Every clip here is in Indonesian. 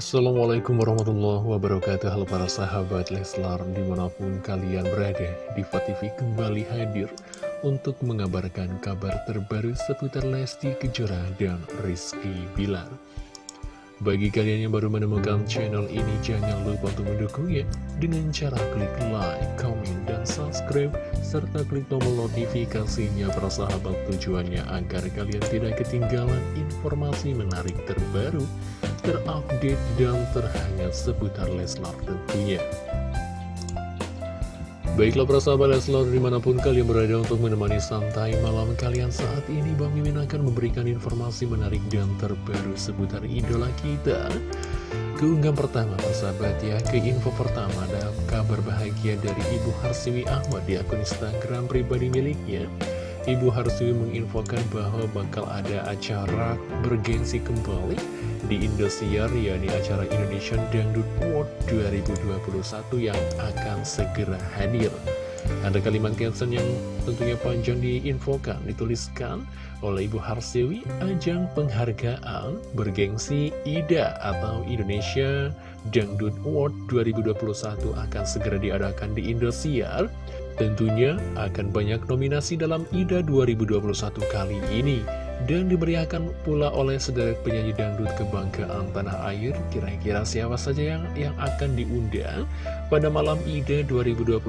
Assalamualaikum warahmatullahi wabarakatuh. Halo para sahabat Leslar Di mana pun kalian berada Diva TV kembali hadir Untuk mengabarkan kabar terbaru Seputar Lesti Kejora dan Rizky Bilar. Bagi kalian yang baru menemukan channel ini Jangan lupa untuk mendukungnya Dengan cara klik like, comment, dan subscribe Serta klik tombol notifikasinya Para sahabat tujuannya Agar kalian tidak ketinggalan informasi menarik terbaru terupdate dan terhangat seputar Leslar tentunya. Baiklah para sahabat Leslar di mana pun kalian berada untuk menemani santai malam kalian saat ini Bang Mimin akan memberikan informasi menarik dan terbaru seputar idola kita. Keunggahan pertama persahabat ya, ke info pertama ada kabar bahagia dari Ibu Harsiwi Ahmad di akun Instagram pribadi miliknya. Ibu Harsiwi menginfokan bahwa bakal ada acara bergengsi kembali di Indosiar yakni acara Indonesian Dangdut Award 2021 yang akan segera hadir. Ada kalimat caption yang tentunya panjang diinfokan, dituliskan oleh Ibu Harsiwi, ajang penghargaan bergengsi IDA atau Indonesia Dangdut Award 2021 akan segera diadakan di Indosiar. Tentunya akan banyak nominasi dalam IDA 2021 kali ini dan diberiakan pula oleh sederet penyanyi dangdut kebanggaan tanah air. Kira-kira siapa saja yang yang akan diundang pada malam IDE 2021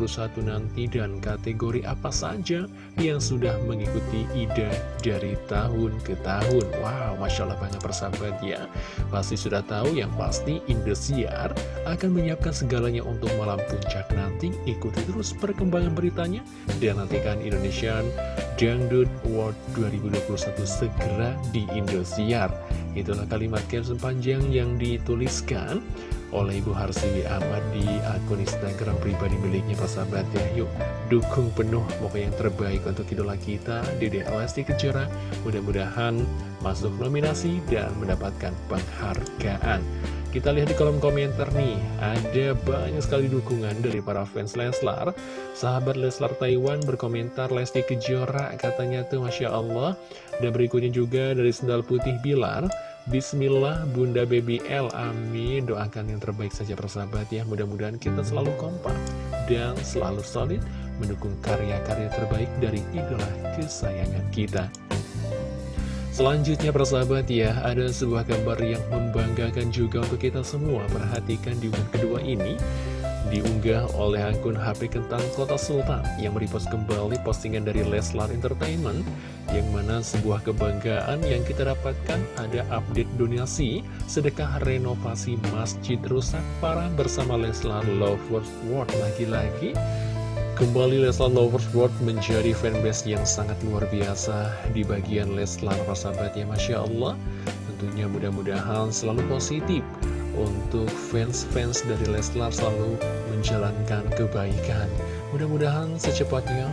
nanti dan kategori apa saja yang sudah mengikuti IDE dari tahun ke tahun. Wow, Masya Allah banyak persahabat ya. Pasti sudah tahu yang pasti Indosiar akan menyiapkan segalanya untuk malam puncak nanti. Ikuti terus perkembangan beritanya dan nantikan Indonesian Dangdut Award 2021 segera di Indosiar. Itulah kalimat caption panjang yang dituliskan oleh Ibu Harsiwi Ahmad di akun Instagram pribadi miliknya sahabat ya. Yuk dukung penuh pokoknya yang terbaik untuk idola kita Dede Lesti Kejora. Mudah-mudahan masuk nominasi dan mendapatkan penghargaan. Kita lihat di kolom komentar nih, ada banyak sekali dukungan dari para fans Leslar. Sahabat Leslar Taiwan berkomentar Lesti Kejora, katanya tuh Masya Allah. Dan berikutnya juga dari Sendal Putih Bilar, Bismillah Bunda Baby L, amin. Doakan yang terbaik saja persahabat ya, mudah-mudahan kita selalu kompak dan selalu solid mendukung karya-karya terbaik dari idola kesayangan kita. Selanjutnya persahabat ya, ada sebuah gambar yang membanggakan juga untuk kita semua. Perhatikan di unggahan kedua ini, diunggah oleh akun HP Kentang Kota Sultan yang merepost kembali postingan dari Leslar Entertainment yang mana sebuah kebanggaan yang kita dapatkan ada update donasi sedekah renovasi masjid rusak parah bersama Leslar Lovers World lagi-lagi Kembali Leslar Lovers World menjadi fanbase yang sangat luar biasa di bagian Leslar persahabat ya Masya Allah. Tentunya mudah-mudahan selalu positif untuk fans-fans dari Leslar selalu menjalankan kebaikan. Mudah-mudahan secepatnya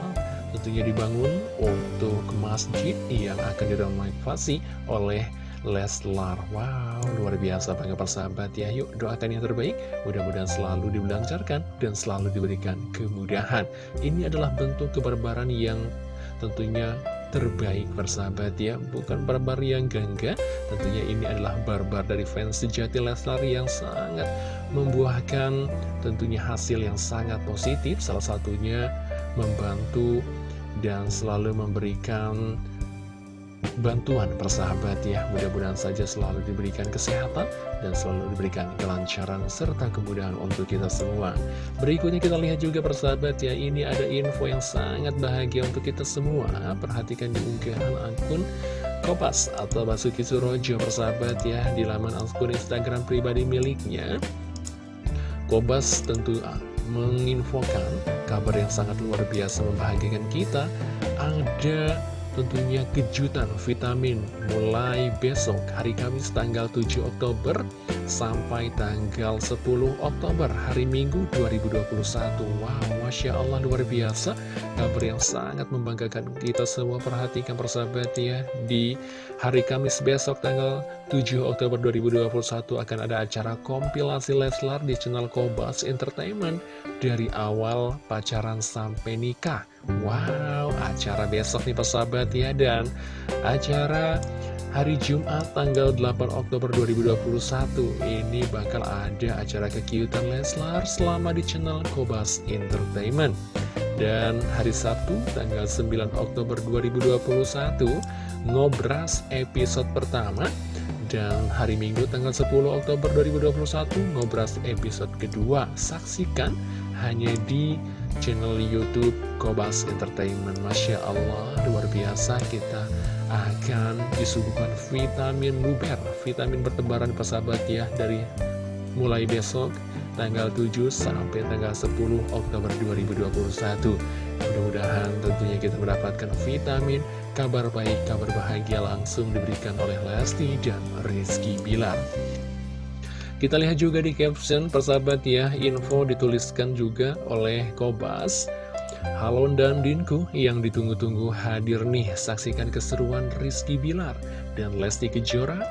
tentunya dibangun untuk masjid yang akan direnovasi oleh Leslar. Wow, luar biasa bangga persahabat ya. Yuk doakan yang terbaik. Mudah-mudahan selalu dilancarkan dan selalu diberikan kemudahan. Ini adalah bentuk kebarbaran yang tentunya terbaik persahabat ya. Bukan barbar yang gangga. Tentunya ini adalah barbar dari fans sejati Leslar yang sangat membuahkan tentunya hasil yang sangat positif. Salah satunya membantu dan selalu memberikan bantuan persahabat ya Mudah-mudahan saja selalu diberikan kesehatan dan selalu diberikan kelancaran serta kemudahan untuk kita semua. Berikutnya kita lihat juga persahabat ya Ini ada info yang sangat bahagia untuk kita semua. Perhatikan di unggahan akun Kopas atau Basuki Surojo persahabat ya Di laman akun Instagram pribadi miliknya. Kobas tentu menginfokan kabar yang sangat luar biasa membahagiakan kita. Ada tentunya kejutan vitamin mulai besok hari Kamis tanggal 7 Oktober sampai tanggal 10 Oktober hari Minggu 2021 Wow Masya Allah luar biasa. Kabar yang sangat membanggakan. Kita semua perhatikan persahabat ya. Di hari Kamis besok tanggal 7 Oktober 2021 akan ada acara kompilasi Leslar di channel Kobas Entertainment. Dari awal pacaran sampai nikah Wow, acara besok nih persahabat ya Dan acara hari Jumat tanggal 8 Oktober 2021 ini bakal ada acara kekiutan Leslar selama di channel Kobas Entertainment. Dan hari Sabtu tanggal 9 Oktober 2021 ngobras episode pertama. Dan hari Minggu tanggal 10 Oktober 2021 ngobras episode kedua. Saksikan hanya di channel Youtube Kobas Entertainment Masya Allah luar biasa kita akan disuguhkan vitamin luber, vitamin bertebaran persahabat ya dari mulai besok tanggal 7 sampai tanggal 10 Oktober 2021. Mudah-mudahan tentunya kita mendapatkan vitamin, kabar baik, kabar bahagia langsung diberikan oleh Lesti dan Rizky Bilar. Kita lihat juga di caption persahabat ya, info dituliskan juga oleh Kobas. Halo dan Dinku yang ditunggu-tunggu hadir nih Saksikan keseruan Rizky Bilar dan Lesti Kejora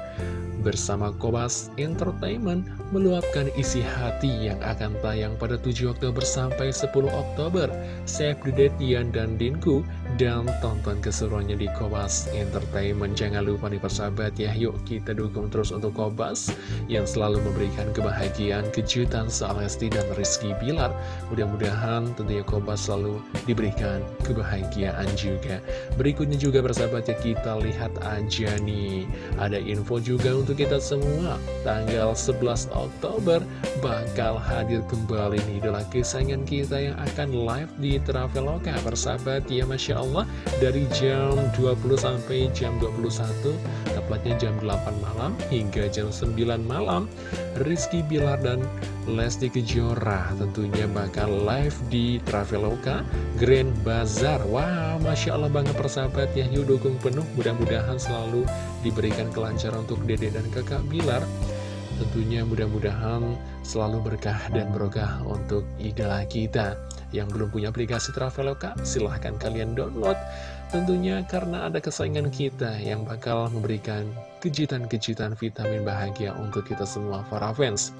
bersama Kobas Entertainment meluapkan isi hati yang akan tayang pada 7 Oktober sampai 10 Oktober. Save the date Yan dan Dinku dan tonton keseruannya di Kobas Entertainment. Jangan lupa nih persahabat ya, yuk kita dukung terus untuk Kobas yang selalu memberikan kebahagiaan, kejutan soal Lesti dan Rizky Bilar. Mudah-mudahan tentunya Kobas selalu diberikan kebahagiaan juga. Berikutnya juga persahabat ya, kita lihat aja nih, ada info juga untuk kita semua. Tanggal 11 Oktober bakal hadir kembali nih idola kesayangan kita yang akan live di Traveloka persahabat ya Masya Allah dari jam 20 sampai jam 21 tepatnya jam 8 malam hingga jam 9 malam. Rizky Bilar dan Lesti Kejora tentunya bakal live di Traveloka Grand Bazar. Wow Masya Allah banget persahabat ya yuk dukung penuh. Mudah-mudahan selalu diberikan kelancaran untuk dede dan kakak Bilar. Tentunya mudah-mudahan selalu berkah dan berkah untuk idola kita Yang belum punya aplikasi Traveloka, silahkan kalian download. Tentunya karena ada kesayangan kita yang bakal memberikan kejutan-kejutan vitamin bahagia untuk kita semua para fans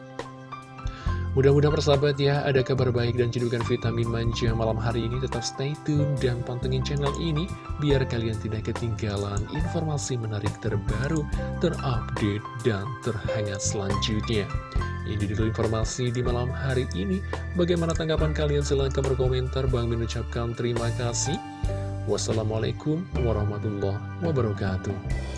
Mudah-mudahan persahabat ya, ada kabar baik dan cedukan vitamin manja malam hari ini. Tetap stay tune dan pantengin channel ini, biar kalian tidak ketinggalan informasi menarik terbaru, terupdate, dan terhangat selanjutnya. Ini dulu informasi di malam hari ini. Bagaimana tanggapan kalian? Silahkan berkomentar. Bang mengucapkan terima kasih. Wassalamualaikum warahmatullahi wabarakatuh.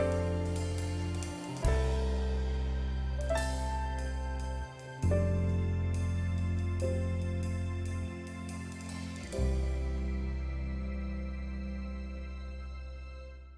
Bye.